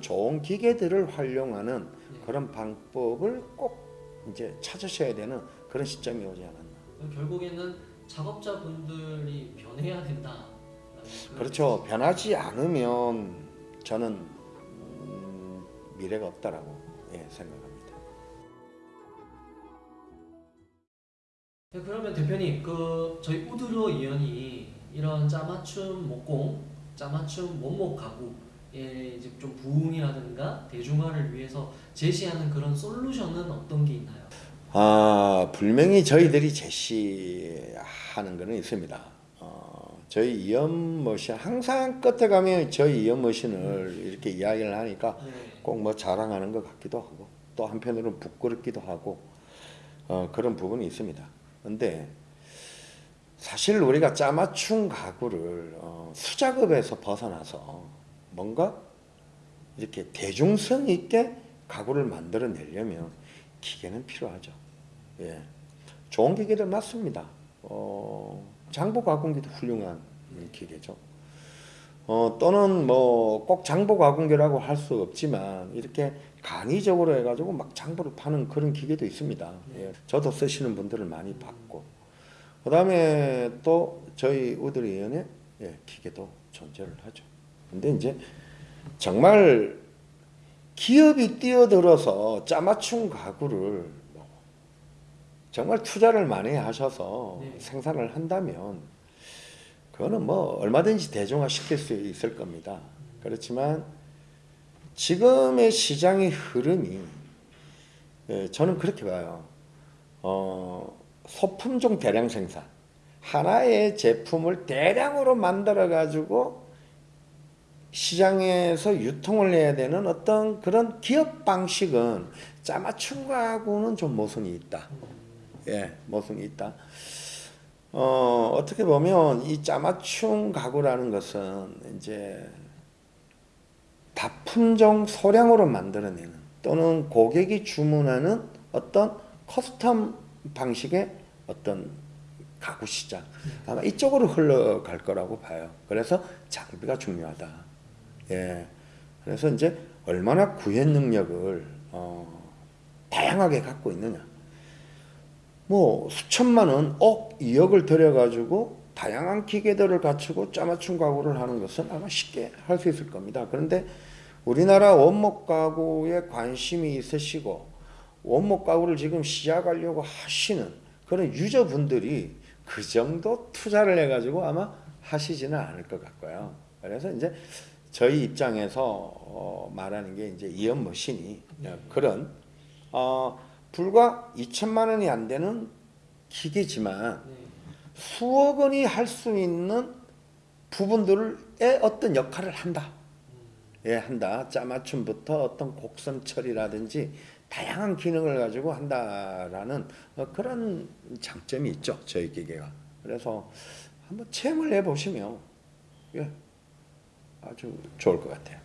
좋은 기계들을 활용하는 네. 그런 방법을 꼭 이제 찾으셔야 되는 그런 시점이 오지 않았나. 결국에는 작업자분들이 변해야 된다. 그렇죠. 변하지 않으면 저는 음, 미래가 없다라고 예, 생각합니다. 네, 그러면 대표님, 그 저희 우드로 이연이 이런 짜맞춤 목공, 짜맞춤 원목 가구에 이제 좀 부흥이라든가 대중화를 위해서 제시하는 그런 솔루션은 어떤 게 있나요? 아 분명히 저희들이 제시하는 거는 있습니다. 어, 저희 이연 머신 항상 끝에 가면 저희 이연 머신을 이렇게 이야기를 하니까 네. 꼭뭐 자랑하는 것 같기도 하고 또 한편으로는 부끄럽기도 하고 어, 그런 부분이 있습니다. 근데 사실 우리가 짜맞춤 가구를 어, 수작업에서 벗어나서 뭔가 이렇게 대중성 있게 가구를 만들어내려면 기계는 필요하죠. 예, 좋은 기계들 맞습니다. 어, 장보 가공기도 훌륭한 기계죠. 어, 또는 뭐 꼭 장보 가공기라고 할 수 없지만 이렇게 간이적으로 해가지고 막 장보를 파는 그런 기계도 있습니다. 예, 저도 쓰시는 분들을 많이 봤고 그 다음에 또 저희 우드리연의 예, 기계도 존재를 하죠. 근데 이제 정말 기업이 뛰어들어서 짜맞춤 가구를 뭐 정말 투자를 많이 하셔서 네. 생산을 한다면 그거는 뭐 얼마든지 대중화 시킬 수 있을 겁니다. 그렇지만 지금의 시장의 흐름이 예, 저는 그렇게 봐요. 어, 소품종 대량 생산 하나의 제품을 대량으로 만들어 가지고 시장에서 유통을 해야 되는 어떤 그런 기업 방식은 짜맞춤과는 좀 모순이 있다. 예, 모순이 있다. 어, 어떻게 보면 이 짜맞춤 가구라는 것은 이제 다품종 소량으로 만들어내는 또는 고객이 주문하는 어떤 custom 방식의 어떤 가구 시장 아마 이쪽으로 흘러갈 거라고 봐요. 그래서 장비가 중요하다. 예. 그래서 이제 얼마나 구현 능력을 어, 다양하게 갖고 있느냐. 뭐 수천만 원, 억, 2억을 들여가지고 다양한 기계들을 갖추고 짜맞춤 가구를 하는 것은 아마 쉽게 할 수 있을 겁니다. 그런데 우리나라 원목 가구에 관심이 있으시고 원목 가구를 지금 시작하려고 하시는 그런 유저분들이 그 정도 투자를 해가지고 아마 하시지는 않을 것 같고요. 그래서 이제 저희 입장에서 어, 말하는 게 이제 이연 머신이 그런 어, 불과 2천만 원이 안 되는 기계지만 네. 수억 원이 할 수 있는 부분들의 어떤 역할을 한다. 예, 한다. 짜맞춤부터 어떤 곡선 처리라든지 다양한 기능을 가지고 한다라는 어, 그런 장점이 있죠. 저희 기계가. 그래서 한번 체험을 해 보시면 예, 아주 좋을 것 같아요.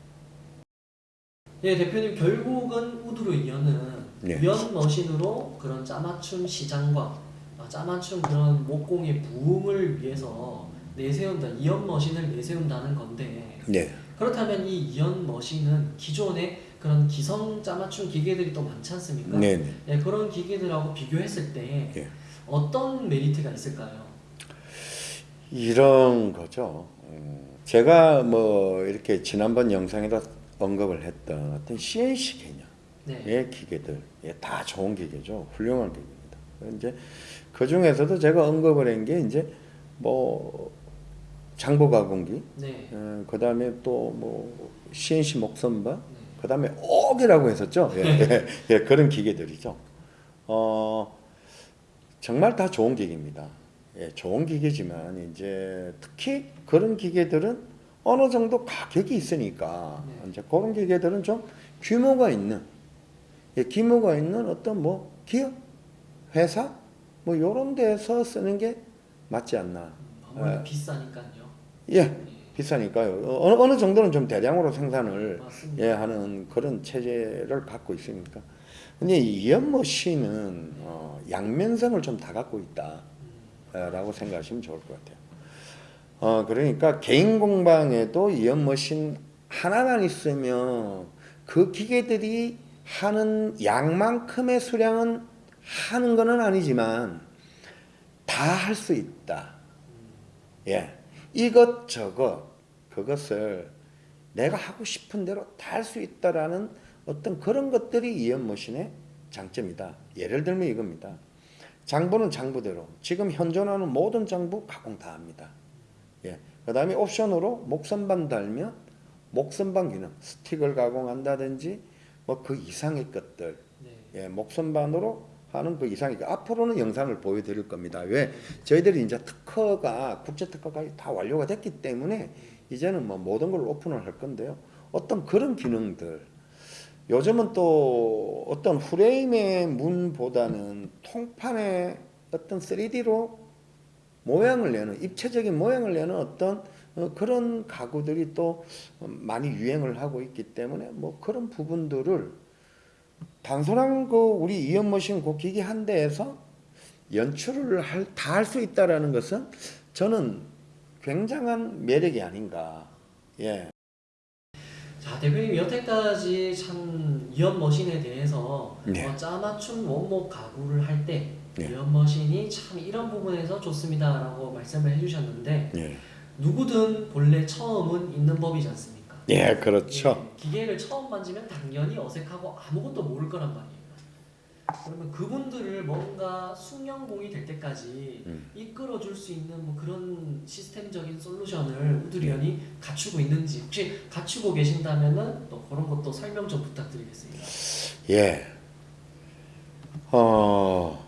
예, 대표님 결국은 우드로 이연은 네. 이연 머신으로 그런 짜맞춤 시장과 아, 짜맞춤 그런 목공의 부흥을 위해서 내세운다 이연 머신을 내세운다는 건데 네. 그렇다면 이 이연 머신은 기존의 그런 기성 짜맞춤 기계들이 또 많지 않습니까? 네, 네. 예, 그런 기계들하고 비교했을 때 예. 어떤 메리트가 있을까요? 이런 거죠. 음, 제가 뭐 이렇게 지난번 영상에도 언급을 했던 어떤 CNC 네. 개념의 기계들, 예, 다 좋은 기계죠. 훌륭한 기계입니다. 이제 그 중에서도 제가 언급을 한 게 이제 뭐 장보 가공기, 네. 그 다음에 또 뭐 CNC 목선바, 네. 그 다음에 옥이라고 했었죠. 예, 예, 예, 그런 기계들이죠. 어, 정말 다 좋은 기계입니다. 예, 좋은 기계지만 이제 특히 그런 기계들은 어느 정도 가격이 있으니까 네. 이제 그런 기계들은 좀 규모가 있는, 예, 규모가 있는 어떤 뭐 기업, 회사 뭐 이런 데서 쓰는 게 맞지 않나. 아무래도 예. 비싸니까요. 예, 예. 비싸니까요. 어느, 어느 정도는 좀 대량으로 생산을 맞습니다. 예, 하는 그런 체제를 갖고 있으니까. 근데 이 연머신은 어, 양면성을 좀 다 갖고 있다 라고 생각하시면 좋을 것 같아요. 어, 그러니까 개인 공방에도 이 연 머신 하나만 있으면 그 기계들이 하는 양만큼의 수량은 하는 거는 아니지만 다 할 수 있다. 예. 이것 저것 그것을 내가 하고 싶은 대로 다 할 수 있다라는 어떤 그런 것들이 이연 머신의 장점이다. 예를 들면 이겁니다. 장부는 장부대로 지금 현존하는 모든 장부 가공 다 합니다. 예. 그 다음에 옵션으로 목선반 달면 목선반 기능 스틱을 가공한다든지 뭐 그 이상의 것들 네. 예, 목선반으로 하는 그 이상의 것. 앞으로는 영상을 보여드릴 겁니다. 왜 저희들이 이제 특허가 국제 특허가 다 완료가 됐기 때문에 이제는 뭐 모든 걸 오픈을 할 건데요. 어떤 그런 기능들 요즘은 또 어떤 프레임의 문보다는 통판의 어떤 3D로 모양을 내는 입체적인 모양을 내는 어떤 어, 그런 가구들이 또 많이 유행을 하고 있기 때문에 뭐 그런 부분들을 단순한 그 우리 이연머신 그 기기 한 대에서 연출을 다 할 수 있다라는 것은 저는 굉장한 매력이 아닌가. 예. 자 대표님 여태까지 참 이연 머신에 대해서 네. 어, 짜맞춤 원목 가구를 할때 네. 이연 머신이 참 이런 부분에서 좋습니다라고 말씀을 해주셨는데 예. 누구든 본래 처음은 있는 법이지 않습니까? 예, 그렇죠. 예, 기계를 처음 만지면 당연히 어색하고 아무것도 모를 거란 말이에요. 그러면 그분들을 뭔가 숙련공이 될 때까지 음. 이끌어줄 수 있는 뭐 그런 시스템적인 솔루션을 우드리언이 갖추고 있는지 혹시 갖추고 계신다면은 또 그런 것도 설명 좀 부탁드리겠습니다. 예. 어,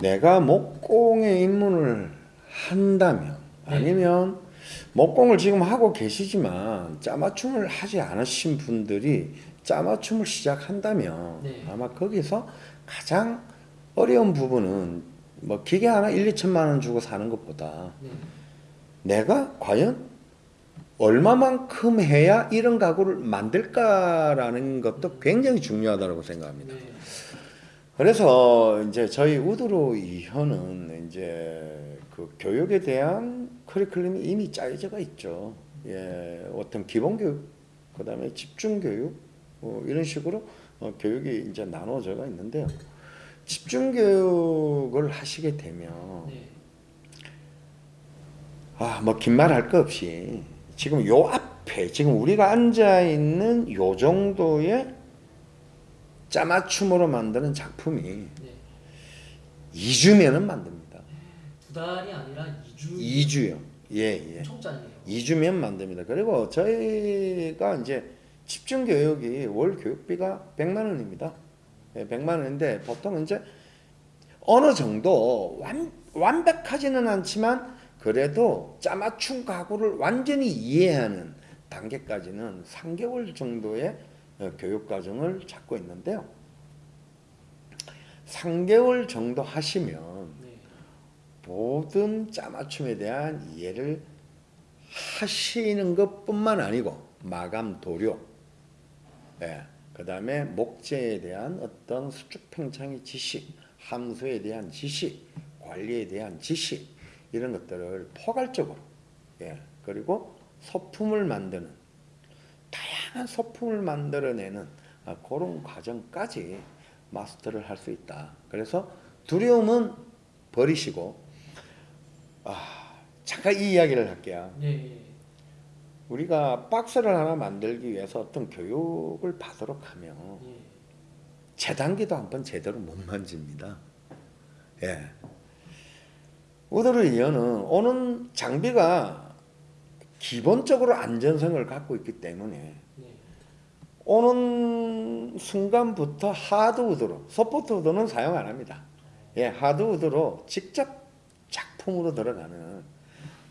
내가 목공에 입문을 한다면, 네. 아니면 목공을 지금 하고 계시지만 짜맞춤을 하지 않으신 분들이 짜맞춤을 시작한다면 네. 아마 거기서 가장 어려운 부분은 뭐 기계 하나 1, 2천만 원 주고 사는 것보다 네. 내가 과연 얼마만큼 해야 이런 가구를 만들까라는 것도 굉장히 중요하다고 생각합니다. 네. 그래서 이제 저희 우드로 이현은 이제 그 교육에 대한 커리큘럼이 이미 짜여져가 있죠. 예, 어떤 기본 교육, 그 다음에 집중 교육 어, 이런 식으로 어, 교육이 이제 나눠져가 있는데요. 집중 교육을 하시게 되면 네. 아, 뭐 긴 말 할 거 없이 지금 요 앞에 지금 우리가 앉아 있는 요 정도의 짜맞춤으로 만드는 작품이 네. 2주면은 만듭니다. 두 달이 아니라 2주 2주요. 예, 예. 엄청 짧네요. 2주면 만듭니다. 그리고 저희가 이제 집중 교육이 월 교육비가 100만 원입니다. 예, 100만 원인데 보통 이제 어느 정도 완, 완벽하지는 않지만 그래도 짜맞춤 가구를 완전히 이해하는 단계까지는 3개월 정도의 어, 교육 과정을 잡고 있는데요. 3개월 정도 하시면 네. 모든 짜맞춤에 대한 이해를 하시는 것뿐만 아니고 마감 도료, 예, 그 다음에 목재에 대한 어떤 수축 팽창의 지식, 함수에 대한 지식, 관리에 대한 지식 이런 것들을 포괄적으로, 예, 그리고 소품을 만드는 다양한 소품을 만들어내는 아, 그런 과정까지 마스터를 할 수 있다. 그래서 두려움은 버리시고 아, 잠깐 이 이야기를 할게요. 네. 우리가 박스를 하나 만들기 위해서 어떤 교육을 받도록 하면 예. 재단기도 한번 제대로 못 만집니다. 예. 우드를 이어는 오는 장비가 기본적으로 안전성을 갖고 있기 때문에 네. 오는 순간부터 하드 우드로 소프트 우드는 사용 안 합니다. 예, 하드 우드로 직접 작품으로 들어가는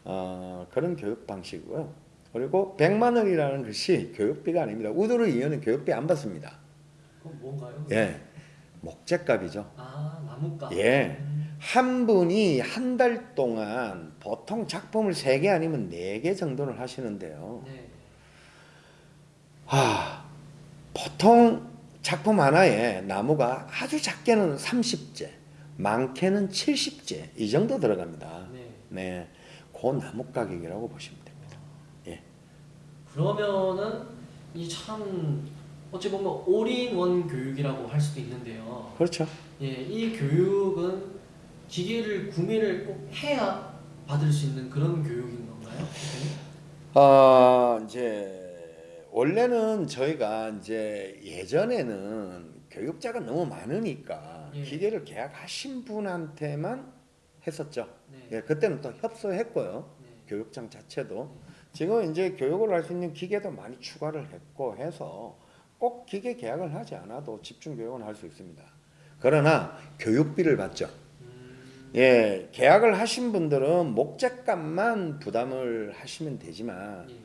어, 그런 교육 방식이고요. 그리고 100만 원이라는 것이 교육비가 아닙니다. 우드를 이어는 교육비 안 받습니다. 그럼 뭔가요? 예, 목재값이죠. 아 나무값. 예. 음. 한 분이 한 달 동안 보통 작품을 3개 아니면 4개 정도를 하시는데요. 네. 아, 보통 작품 하나에 나무가 아주 작게는 30재, 많게는 70재 이 정도 들어갑니다. 네. 네, 그 나무 가격이라고 보시면 됩니다. 예, 그러면은 이 참 어찌 보면 올인원 교육이라고 할 수도 있는데요. 그렇죠. 예, 이 교육은 기계를 구매를 꼭 해야 받을 수 있는 그런 교육인 건가요? 어, 이제 원래는 저희가 이제 예전에는 교육자가 너무 많으니까 예. 기계를 계약하신 분한테만 했었죠. 네. 예, 그때는 또 협소했고요. 네. 교육장 자체도 지금 이제 교육을 할 수 있는 기계도 많이 추가를 했고 해서 꼭 기계 계약을 하지 않아도 집중 교육은 할 수 있습니다. 그러나 교육비를 받죠. 음, 예, 계약을 하신 분들은 목적값만 부담을 하시면 되지만 예.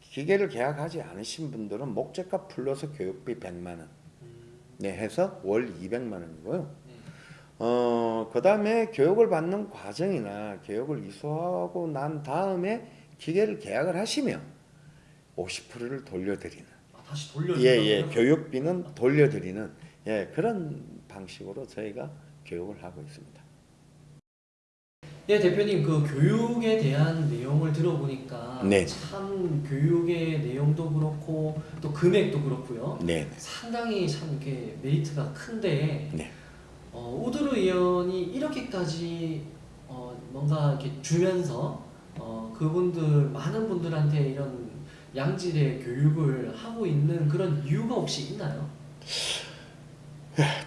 기계를 계약하지 않으신 분들은 목적값 플러스 교육비 100만 원. 음, 네, 해서 월 200만 원이고요. 네. 어, 그 다음에 교육을 받는 과정이나 교육을 이수하고 난 다음에 기계를 계약을 하시면 50%를 돌려드리는 아, 다시 돌려준다고요? 예, 예. 교육비는 돌려드리는 예, 그런 방식으로 저희가 교육을 하고 있습니다. 예, 대표님 그 교육에 대한 내용을 들어보니까 네. 참 교육의 내용도 그렇고 또 금액도 그렇고요. 네. 상당히 참 이렇게 메리트가 큰데 네. 어, 우드르 의원이 이렇게까지 어, 뭔가 이렇게 주면서 어, 그분들 많은 분들한테 이런 양질의 교육을 하고 있는 그런 이유가 혹시 있나요?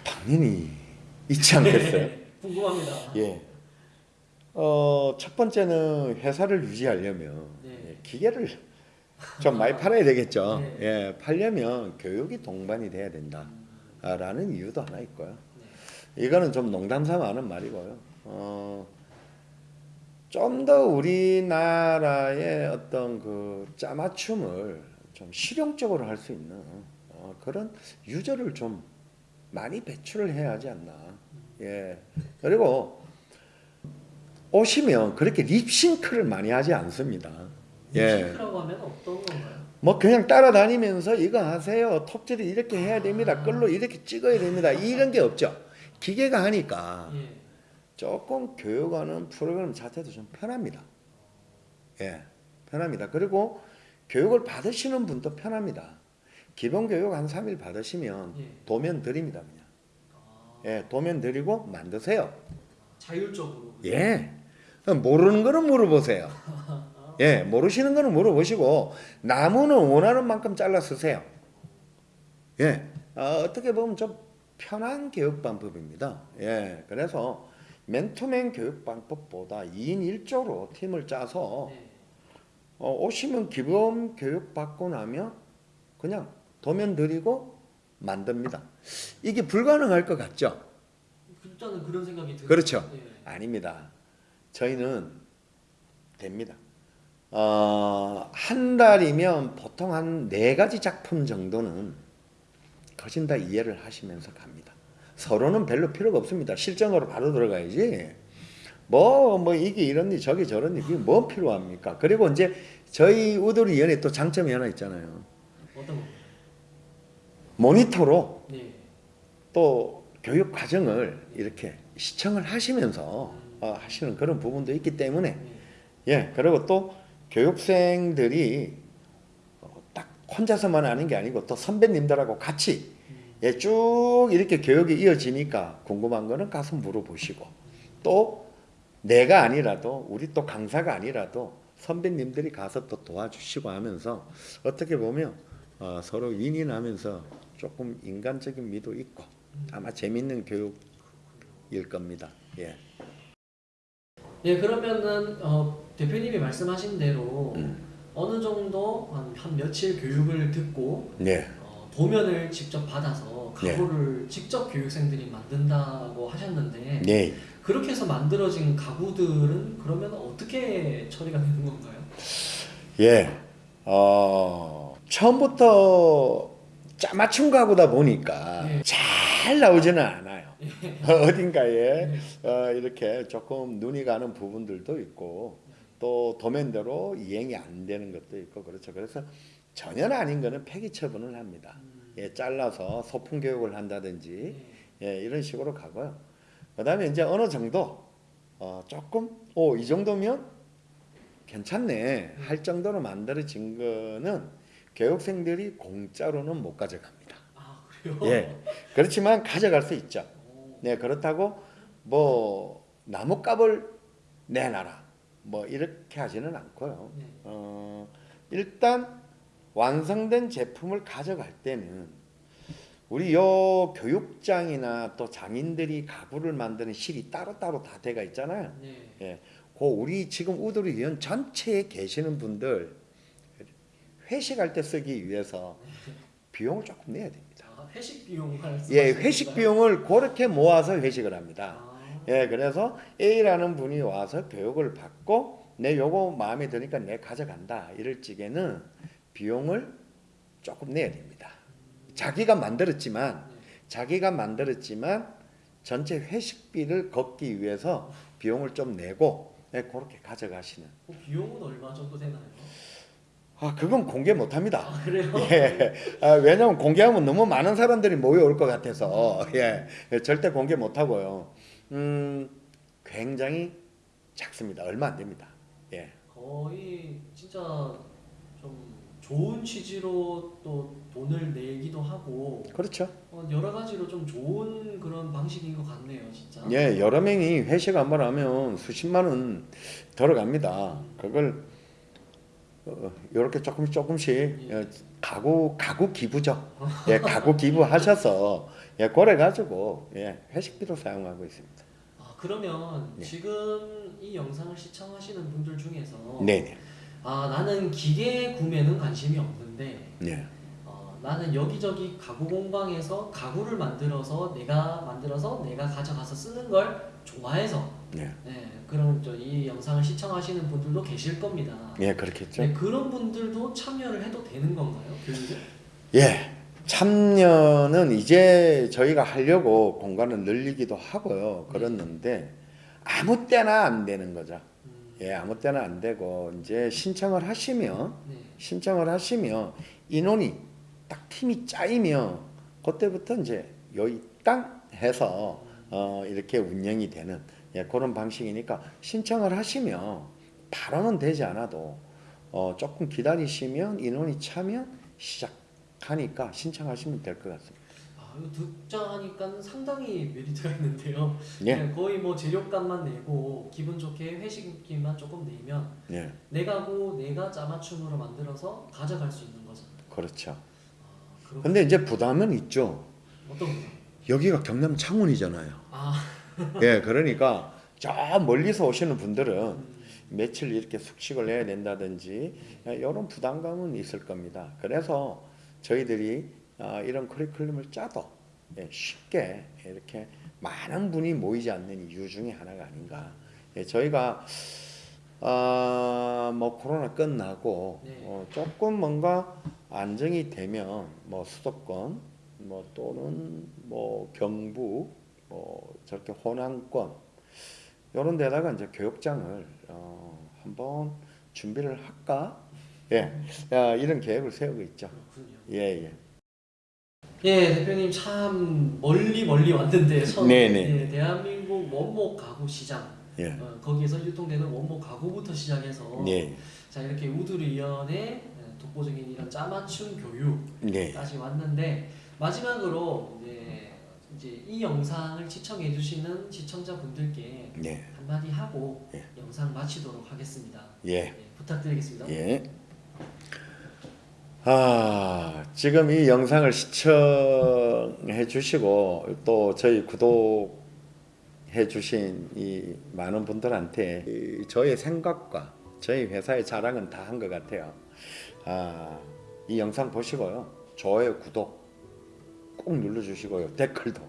당연히 있지 않겠어요? 네, 궁금합니다. 예. 어, 첫 번째는 회사를 유지하려면 네. 예, 기계를 좀 많이 팔아야 되겠죠. 네. 예, 팔려면 교육이 동반이 돼야 된다라는 이유도 하나 있고요. 네. 이거는 좀 농담 삼아 하는 말이고요. 어, 좀 더 우리나라의 어떤 그 짜맞춤을 좀 실용적으로 할 수 있는 어, 그런 유저를 좀 많이 배출을 해야 하지 않나. 예. 그리고 오시면 그렇게 립싱크를 많이 하지 않습니다. 예. 싱크라고 하면 어떤 건가요? 뭐 그냥 따라다니면서 이거 하세요. 톱질을 이렇게 해야 됩니다. 끌로 이렇게 찍어야 됩니다. 이런 게 없죠. 기계가 하니까 예. 조금 교육하는 프로그램 자체도 좀 편합니다. 예, 편합니다. 그리고 교육을 받으시는 분도 편합니다. 기본 교육 한 3일 받으시면 예. 도면 드립니다. 그냥. 아, 예, 도면 드리고 만드세요. 자율적으로. 예. 모르는 거는 물어보세요. 예, 모르시는 거는 물어보시고 나무는 원하는 만큼 잘라 쓰세요. 예, 어, 어떻게 보면 좀 편한 교육 방법입니다. 예, 그래서 맨투맨 교육 방법보다 2인 1조로 팀을 짜서 네. 어, 오시면 기본 교육 받고 나면 그냥 도면 드리고 만듭니다. 이게 불가능할 것 같죠? 일단은 그런 생각이 들어요. 그렇죠. 예. 아닙니다. 저희는 됩니다. 어, 한 달이면 보통 한 네 가지 작품 정도는 거진 다 이해를 하시면서 갑니다. 서로는 별로 필요가 없습니다. 실전으로 바로 들어가야지. 뭐, 뭐, 이게 이런니 저게 저런니 그게 뭐 필요합니까? 그리고 이제 저희 우드리 연에 또 장점이 하나 있잖아요. 어떤? 모니터로 네. 또 교육 과정을 이렇게 시청을 하시면서 어, 하시는 그런 부분도 있기 때문에 네. 예 그리고 또 교육생들이 어, 딱 혼자서만 하는 게 아니고 또 선배님들하고 같이 음, 예, 쭉 이렇게 교육이 이어지니까 궁금한 거는 가서 물어보시고 또 내가 아니라도 우리 또 강사가 아니라도 선배님들이 가서 또 도와주시고 하면서 어떻게 보면 어, 서로 윈윈하면서 조금 인간적인 미도 있고 아마 재밌는 교육일 겁니다. 예. 예, 그러면은 어, 대표님이 말씀하신 대로 음. 어느 정도 한, 한 며칠 교육을 듣고 네. 어, 도면을 직접 받아서 네. 가구를 직접 교육생들이 만든다고 하셨는데 네. 그렇게 해서 만들어진 가구들은 그러면 어떻게 처리가 되는 건가요? 예. 어, 처음부터 짜맞춤 가구다 보니까 예. 잘 나오지는 않아요. 어딘가에 네. 어, 이렇게 조금 눈이 가는 부분들도 있고 또 도면대로 이행이 안 되는 것도 있고 그렇죠. 그래서 전혀 아닌 거는 폐기 처분을 합니다. 음, 예, 잘라서 소품 교육을 한다든지 네. 예, 이런 식으로 가고요. 그 다음에 이제 어느 정도 어, 조금 오 이 정도면 괜찮네 할 정도로 만들어진 거는 교육생들이 공짜로는 못 가져갑니다. 그래요? 예. 그렇지만 가져갈 수 있죠. 오, 네, 그렇다고 뭐 나뭇값을 내놔라. 뭐 이렇게 하지는 않고요. 네. 어, 일단 완성된 제품을 가져갈 때는 우리 요 교육장이나 또 장인들이 가구를 만드는 실이 따로따로 다 돼가 있잖아요. 네. 예. 그 우리 지금 우두리 위원 전체에 계시는 분들 회식할 때 쓰기 위해서 비용을 조금 내야 됩니다. 아, 회식 비용 말씀. 예, 회식 비용을 그렇게 모아서 회식을 합니다. 아, 예, 그래서 A라는 분이 와서 교육을 받고 내 요거 마음에 드니까 내 가져간다 이럴 적에는 비용을 조금 내야 됩니다. 자기가 만들었지만 네. 자기가 만들었지만 전체 회식비를 걷기 위해서 비용을 좀 내고 예, 그렇게 가져가시는. 그 비용은 얼마 정도 되나요? 아, 그건 공개 못 합니다. 아 그래요? 예. 아, 왜냐면 공개하면 너무 많은 사람들이 모여올 것 같아서 예. 예, 절대 공개 못 하고요. 음, 굉장히 작습니다. 얼마 안 됩니다. 예. 거의 진짜 좀 좋은 취지로 또 돈을 내기도 하고 그렇죠. 어, 여러 가지로 좀 좋은 그런 방식인 것 같네요, 진짜. 예, 여러 명이 회식 한 번 하면 수십만 원 들어갑니다. 그걸 어, 이렇게 조금씩 조금씩 예, 가구 가구 기부죠. 예, 가구 기부하셔서 예, 그래 가지고 예, 회식비로 사용하고 있습니다. 아 그러면 네. 지금 이 영상을 시청하시는 분들 중에서 네, 네, 아 나는 기계 구매는 관심이 없는데 네, 어, 나는 여기저기 가구 공방에서 가구를 만들어서 내가 만들어서 내가 가져가서 쓰는 걸 좋아해서 네, 네, 그런 저이 영상을 시청하시는 분들도 계실 겁니다. 예, 그렇겠죠. 네, 그런 분들도 참여를 해도 되는 건가요? 교육에? 예. 참여는 이제 저희가 하려고 공간을 늘리기도 하고요. 그랬는데 아무 때나 안 되는 거죠. 음, 예, 아무 때나 안 되고 이제 신청을 하시면 네. 신청을 하시면 인원이 딱 팀이 짜이면 그때부터 이제 여기 땅 해서 어, 이렇게 운영이 되는 예, 그런 방식이니까 신청을 하시면 바로는 되지 않아도 어, 조금 기다리시면 인원이 차면 시작하니까 신청하시면 될 것 같습니다. 아, 이거 듣자 하니까 상당히 메리트가 있는데요. 예, 네, 거의 뭐 재료값만 내고 기분 좋게 회식비만 조금 내면 예, 내 가구 내가 짜맞춤으로 만들어서 가져갈 수 있는 거잖아요. 그렇죠. 아, 근데 이제 부담은 있죠. 어떤 거? 여기가 경남 창원이잖아요. 아, 예, 그러니까 저 멀리서 오시는 분들은 음, 며칠 이렇게 숙식을 해야 된다든지 이런 부담감은 있을 겁니다. 그래서 저희들이 아, 이런 커리큘럼을 짜도 예, 쉽게 이렇게 많은 분이 모이지 않는 이유 중에 하나가 아닌가. 예, 저희가 아, 뭐 코로나 끝나고 네. 어, 조금 뭔가 안정이 되면 뭐 수도권 뭐 또는 뭐 경북 뭐 저렇게 호남권 이런 데다가 이제 교육장을 어, 한번 준비를 할까? 예, 야, 이런 계획을 세우고 있죠. 그렇군요. 예, 예. 예, 대표님 참 멀리 멀리 왔는데 처음 네네. 예, 대한민국 원목 가구 시장 예, 어, 거기에서 유통되는 원목 가구부터 시작해서 예, 자 이렇게 우두리 위원의 독보적인 이런 짜맞춤 교육까지 네, 왔는데 마지막으로 이제, 이제 이 영상을 시청해 주시는 시청자분들께 네, 한마디 하고 예. 영상 마치도록 하겠습니다. 예, 예, 부탁드리겠습니다. 예. 아, 지금 이 영상을 시청해 주시고 또 저희 구독해 주신 이 많은 분들한테 이 저의 생각과 저희 회사의 자랑은 다 한 것 같아요. 아, 이 영상 보시고요. 좋아요, 구독 꼭 눌러 주시고요. 댓글도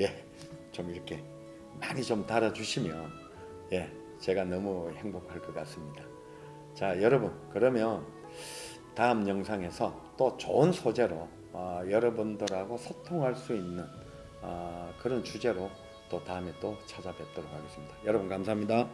예, 좀 이렇게 많이 좀 달아 주시면 예, 제가 너무 행복할 것 같습니다. 자, 여러분, 그러면 다음 영상에서 또 좋은 소재로 어, 여러분들하고 소통할 수 있는 어, 그런 주제로 또 다음에 또 찾아뵙도록 하겠습니다. 여러분 감사합니다.